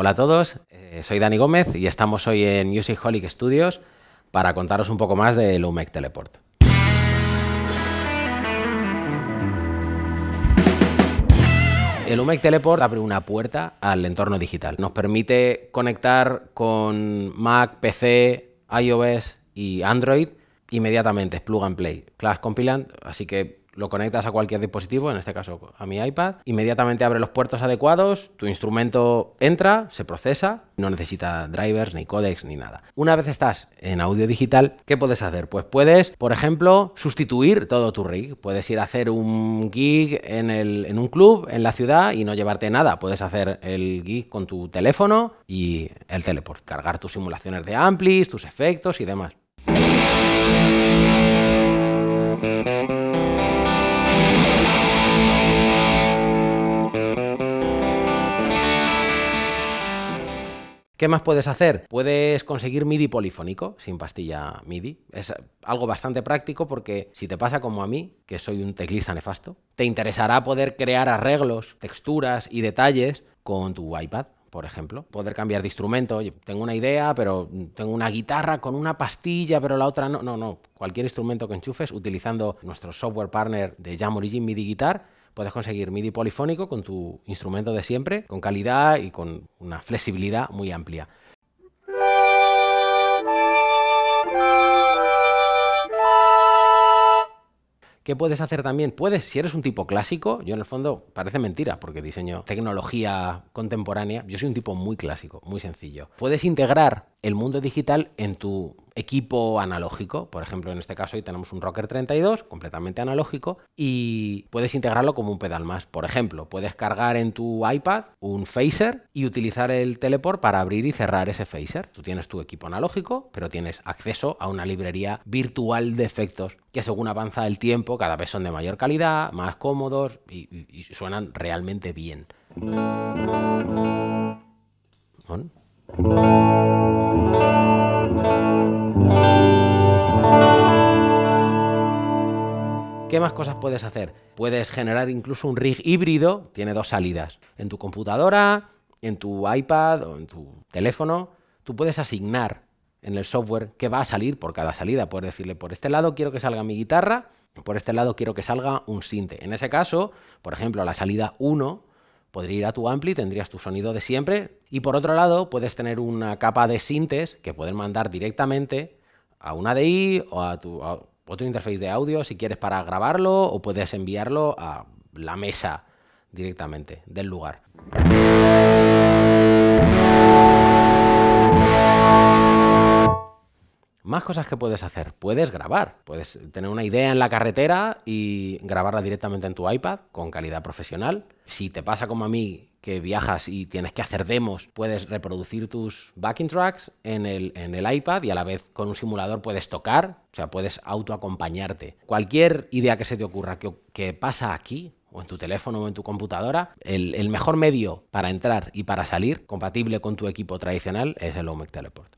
Hola a todos, eh, soy Dani Gómez y estamos hoy en Music Holic Studios para contaros un poco más de Lumec Teleport. El Lumec Teleport abre una puerta al entorno digital. Nos permite conectar con Mac, PC, iOS y Android inmediatamente, es plug and play. Class Compilant, así que lo conectas a cualquier dispositivo, en este caso a mi iPad, inmediatamente abre los puertos adecuados, tu instrumento entra, se procesa, no necesita drivers, ni codecs, ni nada. Una vez estás en audio digital, ¿qué puedes hacer? Pues puedes, por ejemplo, sustituir todo tu rig. Puedes ir a hacer un gig en, en un club en la ciudad y no llevarte nada. Puedes hacer el gig con tu teléfono y el teleport, cargar tus simulaciones de amplis, tus efectos y demás. ¿Qué más puedes hacer? Puedes conseguir MIDI polifónico sin pastilla MIDI. Es algo bastante práctico porque si te pasa como a mí, que soy un teclista nefasto, te interesará poder crear arreglos, texturas y detalles con tu iPad por ejemplo. Poder cambiar de instrumento. Tengo una idea, pero tengo una guitarra con una pastilla, pero la otra no. No, no. Cualquier instrumento que enchufes utilizando nuestro software partner de Jam Origin MIDI Guitar puedes conseguir MIDI polifónico con tu instrumento de siempre, con calidad y con una flexibilidad muy amplia. ¿Qué puedes hacer también? Puedes, si eres un tipo clásico, yo en el fondo parece mentira porque diseño tecnología contemporánea, yo soy un tipo muy clásico, muy sencillo. Puedes integrar el mundo digital en tu equipo analógico. Por ejemplo, en este caso hoy tenemos un Rocker 32 completamente analógico y puedes integrarlo como un pedal más. Por ejemplo, puedes cargar en tu iPad un phaser y utilizar el teleport para abrir y cerrar ese phaser. Tú tienes tu equipo analógico, pero tienes acceso a una librería virtual de efectos que según avanza el tiempo cada vez son de mayor calidad, más cómodos y, suenan realmente bien. ¿Qué más cosas puedes hacer? Puedes generar incluso un rig híbrido, tiene dos salidas. En tu computadora, en tu iPad o en tu teléfono, tú puedes asignar en el software qué va a salir por cada salida. Puedes decirle, por este lado quiero que salga mi guitarra, por este lado quiero que salga un sinte. En ese caso, por ejemplo, la salida 1 podría ir a tu ampli, tendrías tu sonido de siempre, y por otro lado puedes tener una capa de sintes que pueden mandar directamente a una DI o a tu, otro interface de audio si quieres para grabarlo o puedes enviarlo a la mesa directamente del lugar. Más cosas que puedes hacer. Puedes grabar. Puedes tener una idea en la carretera y grabarla directamente en tu iPad con calidad profesional. Si te pasa como a mí que viajas y tienes que hacer demos, puedes reproducir tus backing tracks en el, en el iPad y a la vez con un simulador puedes tocar, o sea, puedes autoacompañarte. Cualquier idea que se te ocurra que, pasa aquí, o en tu teléfono o en tu computadora, el, el, mejor medio para entrar y para salir, compatible con tu equipo tradicional, es el Omec Teleport.